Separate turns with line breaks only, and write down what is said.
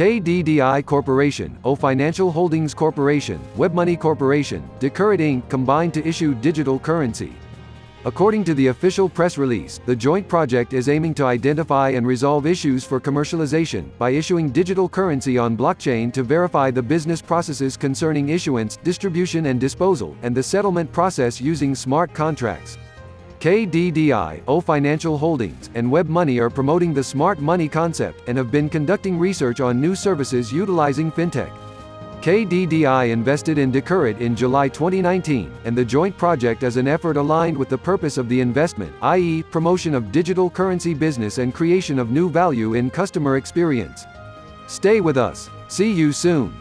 KDDI Corporation, au Financial Holdings Corporation, WebMoney Corporation, DeCurret Inc. combined to issue digital currency. According to the official press release, the joint project is aiming to identify and resolve issues for commercialization by issuing digital currency on blockchain to verify the business processes concerning issuance, distribution and disposal, and the settlement process using smart contracts. KDDI, au Financial Holdings, and WebMoney are promoting the smart money concept and have been conducting research on new services utilizing fintech. KDDI invested in DeCurret in July 2019, and the joint project is an effort aligned with the purpose of the investment, i.e., promotion of digital currency business and creation of new value in customer experience. Stay with us. See you soon.